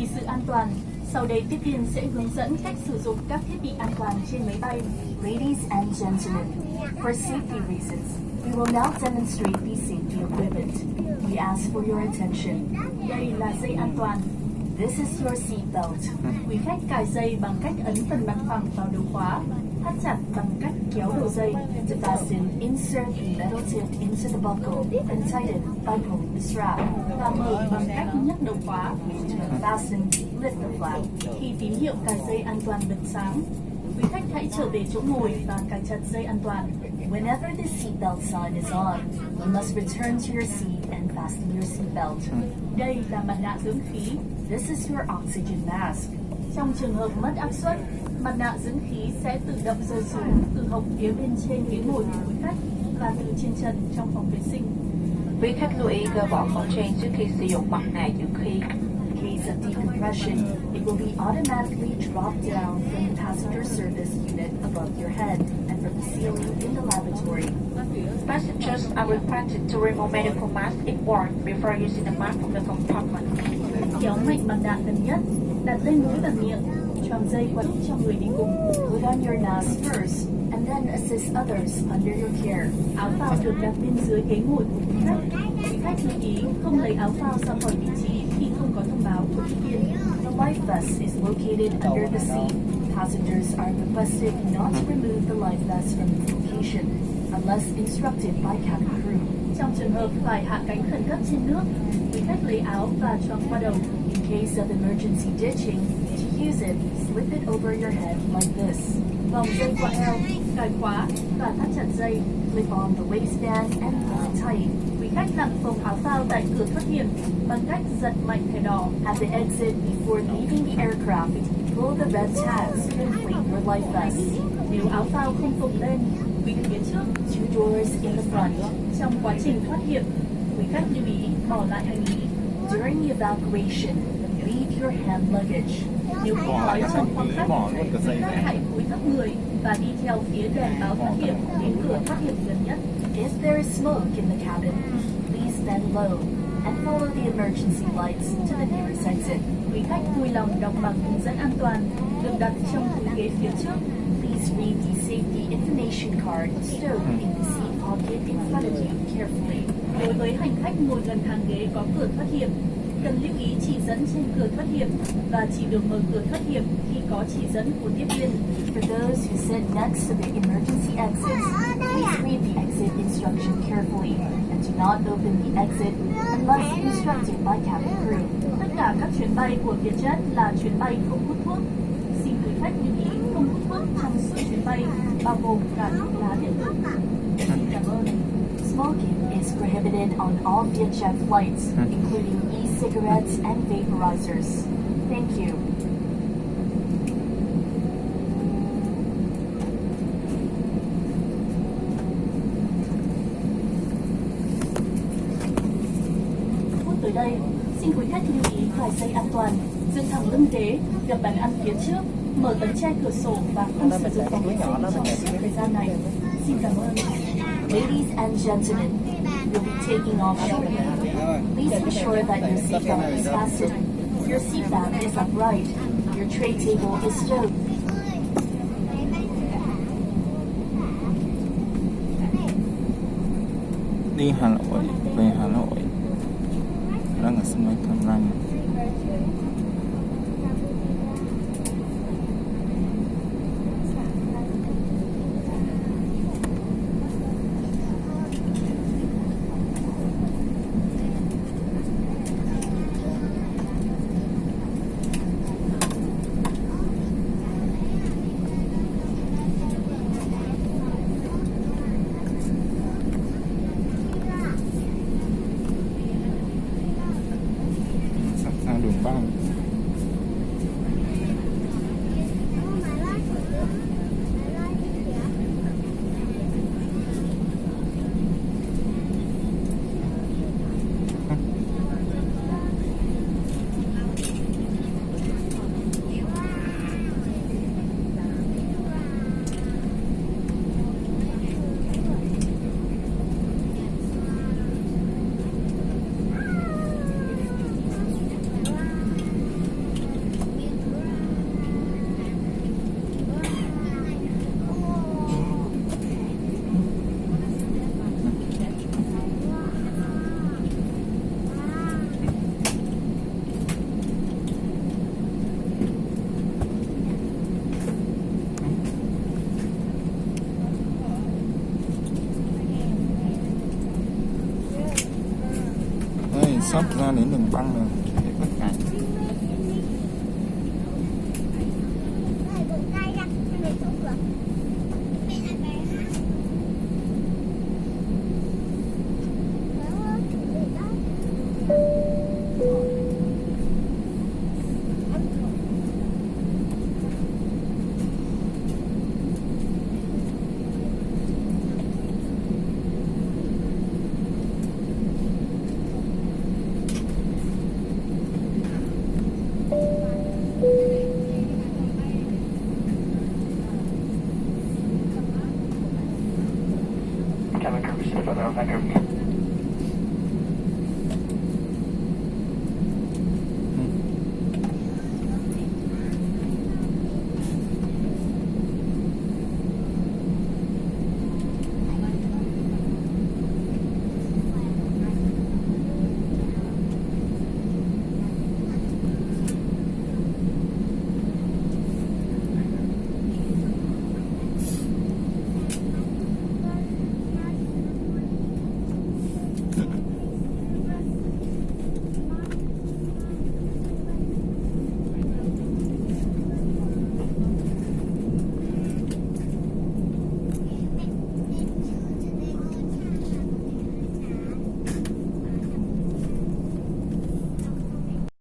Vì sự an toàn, sau đây tiếp viên sẽ hướng dẫn cách sử dụng các thiết bị an toàn trên máy bay. Ladies and gentlemen, for safety reasons, we will now demonstrate the safety equipment. We ask for your attention. Đây là dây an toàn. This is your seat belt. Quý khách cài dây bằng cách ấn phần mặt phẳng vào đầu khóa, thắt chặt bằng cách kéo đầu dây. The fasten, insert the metal tip into the buckle and tighten by pulling the strap. và mở bằng cách nhấc đầu khóa. Fasten lift the flap. Khi tín hiệu cài dây an toàn bật sáng, quý khách hãy trở về chỗ ngồi và cài chặt dây an toàn. Whenever the seatbelt sign is on, you must return to your seat and fasten your seatbelt. Hmm. Đây là mặt nạ dưỡng khí. This is your oxygen mask. Trong trường hợp mất áp suất, mặt nạ dưỡng khí sẽ tự động rơi xuống từ hộc phía bên trên ghế ngồi của quý khách và từ trên trần trong phòng vệ sinh. Quý khách lưu ý gỡ bỏ khẩu trang trước khi sử dụng mặt nạ dưỡng khí. In case of decompression, it will be automatically dropped down from the passenger service unit above your head from the ceiling in the lavatory. Passengers are requested to remove medical mask if worn before using the mask from the compartment. Kéo mạnh mặt nạ gần nhất, đặt lên mũi và miệng, qua giúp cho người đi. Put on your mask first and then assist others under your care. Áo phao được đặt bên dưới ghế ngồi của quý khách. Quý khách lưu ý không lấy áo phao ra khỏi vị trí khi không có thông báo của tiếp viên. The life vest is located under the seat. Passengers are requested not to remove the life vest from its location unless instructed by cabin crew. Trong trường hợp phải hạ cánh khẩn cấp trên nước, quý khách lấy áo và choàng qua đầu. In case of emergency ditching, use it, slip it over your head like this. Vòng dây qua eo, cài khóa và thắt chặt dây. Clip on the waistband and pull it tight. Quý khách đặt phồng áo phao tại cửa thoát hiểm bằng cách giật mạnh thẻ đỏ. At the exit, before leaving the aircraft, pull the red tags to inflate your life vest. Nếu áo phao không phồng lên, quý phía trước Two doors in the front. trong quá trình thoát hiểm, quý khách lưu ý bỏ lại hành lý. During the evacuation, leave your hand luggage. Nếu không nói trong khoang khách, bỏ luôn cả dây quý khách này. hãy cúi thấp người và đi theo phía đèn báo thoát hiểm đến cửa thoát hiểm gần nhất. If there is smoke in the cabin, please bend low and follow the emergency lights to the nearest exit. Quý khách vui lòng đọc bằng hướng dẫn an toàn được đặt trong túi ghế phía trước. Please read the safety information card stowed in the seat pocket in front of you carefully. Đối với hành khách ngồi gần hàng ghế có cửa thoát hiểm, cần lưu ý chỉ dẫn trên cửa thoát hiểm và chỉ được mở cửa thoát hiểm khi có chỉ dẫn của tiếp viên. For those who sit next to the emergency exits, please read the exit instruction carefully and do not open the exit unless instructed by cabin crew. Tất cả các chuyến bay của Vietjet là chuyến bay không hút thuốc. Xin quý khách lưu ý không hút thuốc trong suốt chuyến bay, bao gồm cả thuốc lá điện tử. Xin cảm ơn. Smoking is prohibited on all Vietjet flights, including e-cigarettes and vaporizers. Thank you. Tới đây, xin quý khách lưu ý cài dây an toàn, dựng thẳng lưng ghế, gập bàn ăn phía trước, mở tấm che cửa sổ và không sử dụng phòng vệ sinh trong suốt thời gian này. Xin cảm ơn. Ladies and gentlemen, you'll be taking off shortly. Please ensure that your seatbelt is fastened. Your seat back is upright. Your tray table is stowed. đi Hà Nội về Hà Nội đang sắp ra đến đường băng rồi. The offender.